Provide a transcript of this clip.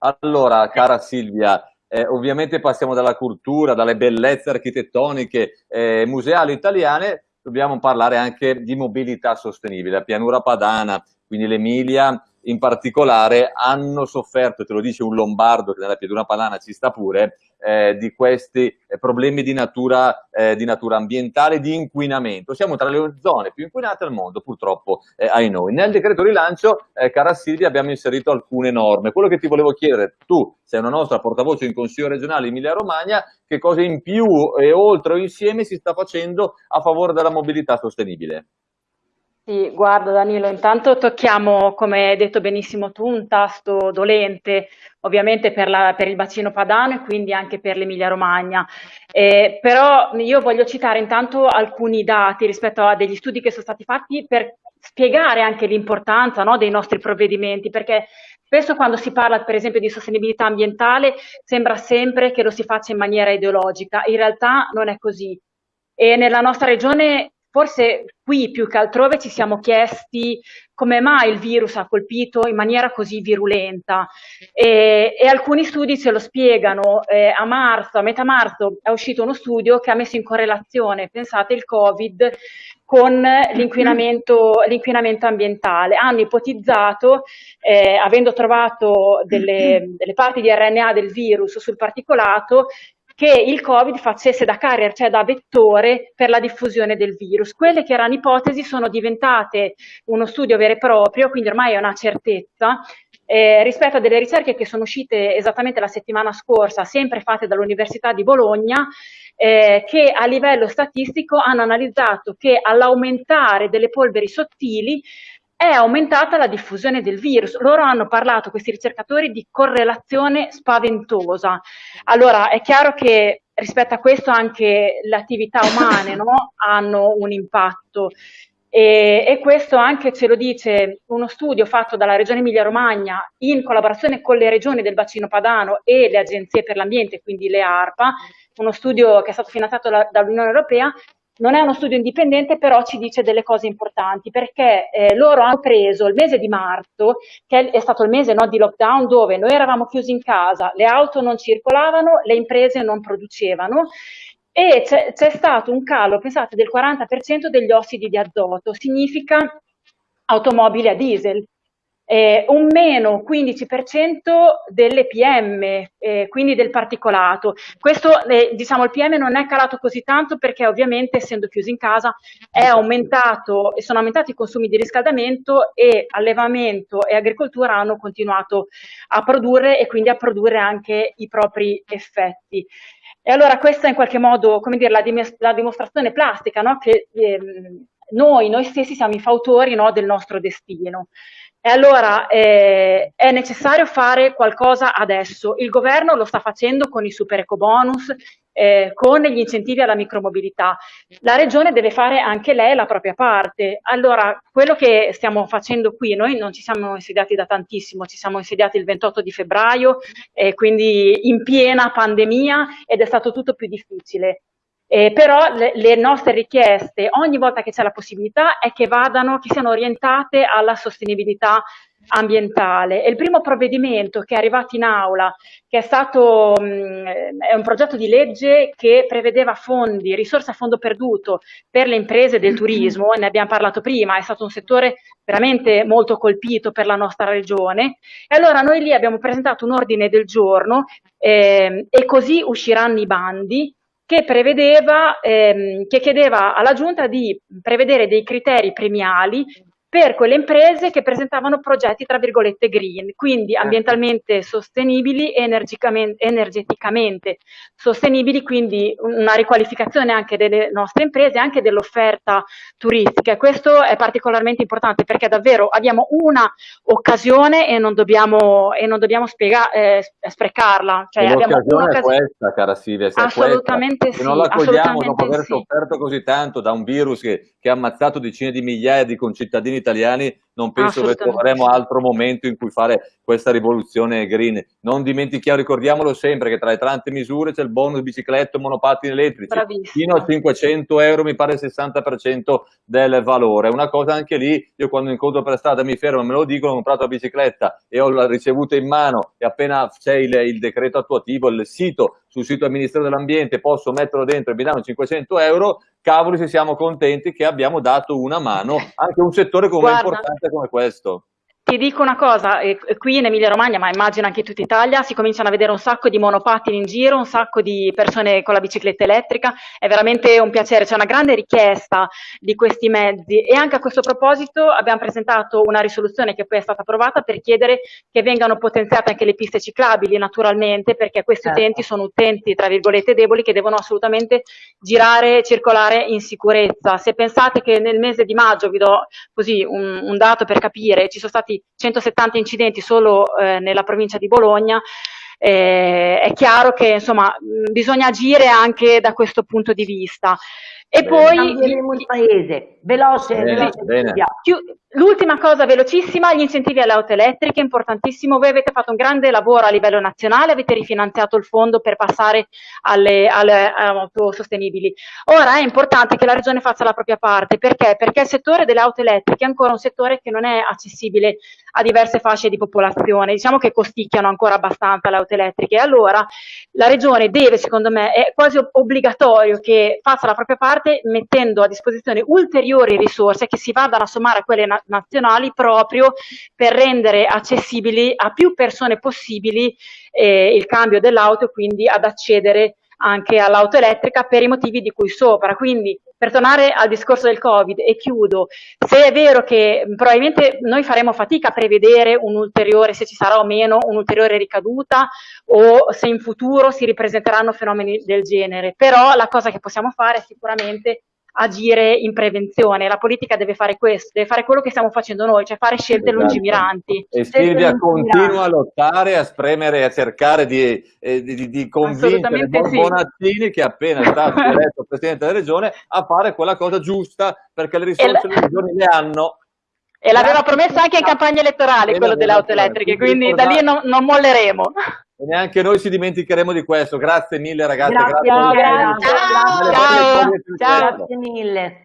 Allora, cara Silvia, eh, ovviamente passiamo dalla cultura, dalle bellezze architettoniche eh, museali italiane, dobbiamo parlare anche di mobilità sostenibile. La pianura padana, quindi l'Emilia in particolare, hanno sofferto, te lo dice un lombardo che nella pianura padana ci sta pure, eh, di questi eh, problemi di natura, eh, di natura, ambientale, di inquinamento. Siamo tra le zone più inquinate al mondo, purtroppo, eh, ai noi. Nel decreto rilancio, eh, cara Silvia, abbiamo inserito alcune norme. Quello che ti volevo chiedere, tu sei una nostra portavoce in Consiglio regionale Emilia-Romagna, che cosa in più e oltre o insieme si sta facendo a favore della mobilità sostenibile? Sì, guarda Danilo, intanto tocchiamo, come hai detto benissimo tu, un tasto dolente, ovviamente per, la, per il bacino padano e quindi anche per l'Emilia Romagna. Eh, però io voglio citare intanto alcuni dati rispetto a degli studi che sono stati fatti per spiegare anche l'importanza no, dei nostri provvedimenti, perché spesso quando si parla per esempio di sostenibilità ambientale sembra sempre che lo si faccia in maniera ideologica, in realtà non è così. E nella nostra regione Forse qui più che altrove ci siamo chiesti come mai il virus ha colpito in maniera così virulenta e, e alcuni studi ce lo spiegano. Eh, a marzo, a metà marzo è uscito uno studio che ha messo in correlazione, pensate, il Covid con l'inquinamento, ambientale. Hanno ipotizzato, eh, avendo trovato delle, delle parti di RNA del virus sul particolato, che il Covid facesse da carrier, cioè da vettore per la diffusione del virus. Quelle che erano ipotesi sono diventate uno studio vero e proprio, quindi ormai è una certezza, eh, rispetto a delle ricerche che sono uscite esattamente la settimana scorsa, sempre fatte dall'Università di Bologna, eh, che a livello statistico hanno analizzato che all'aumentare delle polveri sottili è aumentata la diffusione del virus. Loro hanno parlato, questi ricercatori, di correlazione spaventosa. Allora, è chiaro che rispetto a questo anche le attività umane no? hanno un impatto. E, e, questo anche ce lo dice uno studio fatto dalla Regione Emilia-Romagna in collaborazione con le regioni del bacino padano e le agenzie per l'ambiente, quindi le ARPA, uno studio che è stato finanziato dall'Unione Europea, non è uno studio indipendente, però ci dice delle cose importanti, perché eh, loro hanno preso il mese di marzo, che è stato il mese no, di lockdown, dove noi eravamo chiusi in casa, le auto non circolavano, le imprese non producevano, e c'è stato un calo, pensate, del 40% degli ossidi di azoto, significa automobili a diesel eh, un meno 15% delle PM, eh, quindi del particolato. Questo, eh, diciamo, il PM non è calato così tanto perché ovviamente essendo chiusi in casa è aumentato, sono aumentati i consumi di riscaldamento e allevamento e agricoltura hanno continuato a produrre e quindi a produrre anche i propri effetti. E allora questa è in qualche modo, come dire, la, la dimostrazione plastica, no? che ehm, noi, noi stessi siamo i fautori no, del nostro destino. E allora eh, è necessario fare qualcosa adesso. Il governo lo sta facendo con i super eco bonus, eh, con gli incentivi alla micromobilità. La regione deve fare anche lei la propria parte. Allora, quello che stiamo facendo qui, noi non ci siamo insediati da tantissimo, ci siamo insediati il 28 di febbraio, eh, quindi in piena pandemia ed è stato tutto più difficile. Eh, però le, le, nostre richieste ogni volta che c'è la possibilità è che vadano, che siano orientate alla sostenibilità ambientale. E il primo provvedimento che è arrivato in aula, che è stato mh, è un progetto di legge che prevedeva fondi, risorse a fondo perduto per le imprese del turismo, ne abbiamo parlato prima, è stato un settore veramente molto colpito per la nostra regione. E allora noi lì abbiamo presentato un ordine del giorno eh, e così usciranno i bandi che, prevedeva, ehm, che chiedeva alla Giunta di prevedere dei criteri premiali per quelle imprese che presentavano progetti tra virgolette green, quindi certo. ambientalmente sostenibili e energeticamente sostenibili, quindi una riqualificazione anche delle nostre imprese, anche dell'offerta turistica. E questo è particolarmente importante perché davvero abbiamo una occasione e non dobbiamo, e non dobbiamo spiega, eh, sprecarla. Cioè, l'occasione è questa, cara Silvia, assolutamente sì. Se non la cogliamo dopo aver sì. sofferto così tanto da un virus che, che ha ammazzato decine di migliaia di concittadini italiani non penso che troveremo altro momento in cui fare questa rivoluzione green. Non dimentichiamo, ricordiamolo sempre, che tra le tante misure c'è il bonus bicicletta, monopattini elettrici, Bravissimo. fino a 500 euro mi pare il 60% del valore. Una cosa anche lì, io quando incontro per strada mi fermo, me lo dicono, ho comprato la bicicletta e ho ricevuta in mano e appena c'è il, il decreto attuativo, il sito, sul sito del Ministero dell'Ambiente posso metterlo dentro e mi danno 500 euro, cavoli se siamo contenti che abbiamo dato una mano anche a un settore come importante come questo. Ti dico una cosa, eh, qui in Emilia Romagna, ma immagino anche in tutta Italia, si cominciano a vedere un sacco di monopattini in giro, un sacco di persone con la bicicletta elettrica, è veramente un piacere, c'è una grande richiesta di questi mezzi e anche a questo proposito abbiamo presentato una risoluzione che poi è stata approvata per chiedere che vengano potenziate anche le piste ciclabili naturalmente, perché questi certo. utenti sono utenti tra virgolette deboli che devono assolutamente girare e circolare in sicurezza. Se pensate che nel mese di maggio, vi do così un, un dato per capire, ci sono stati 170 incidenti solo eh, nella provincia di Bologna, eh, è chiaro che insomma, bisogna agire anche da questo punto di vista. E bene. poi... Il paese, veloce, bene, veloce. Bene. L'ultima cosa velocissima, gli incentivi alle auto elettriche, importantissimo, voi avete fatto un grande lavoro a livello nazionale, avete rifinanziato il fondo per passare alle, alle, alle auto sostenibili. Ora è importante che la regione faccia la propria parte, perché? Perché il settore delle auto elettriche è ancora un settore che non è accessibile a diverse fasce di popolazione, diciamo che costicchiano ancora abbastanza le auto elettriche, allora la regione deve, secondo me, è quasi obbligatorio che faccia la propria parte mettendo a disposizione ulteriori risorse che si vadano a sommare a quelle nazionali nazionali proprio per rendere accessibili a più persone possibili eh, il cambio dell'auto e quindi ad accedere anche all'auto elettrica per i motivi di cui sopra. Quindi per tornare al discorso del Covid e chiudo, se è vero che probabilmente noi faremo fatica a prevedere un ulteriore, se ci sarà o meno un'ulteriore ricaduta o se in futuro si ripresenteranno fenomeni del genere, però la cosa che possiamo fare è sicuramente agire in prevenzione. La politica deve fare questo, deve fare quello che stiamo facendo noi, cioè fare scelte esatto. lungimiranti. E Silvia continua a lottare, a spremere, a cercare di, eh, di, di convincere Bonazzini, sì. che appena è stato eletto Presidente della Regione, a fare quella cosa giusta, perché le risorse le regioni le hanno. E l'aveva promesso anche in campagna elettorale, quello delle auto elettriche, quindi da lì non, non molleremo. E neanche noi ci dimenticheremo di questo. Grazie mille ragazzi. Grazie, grazie. grazie. Ciao. Grazie mille.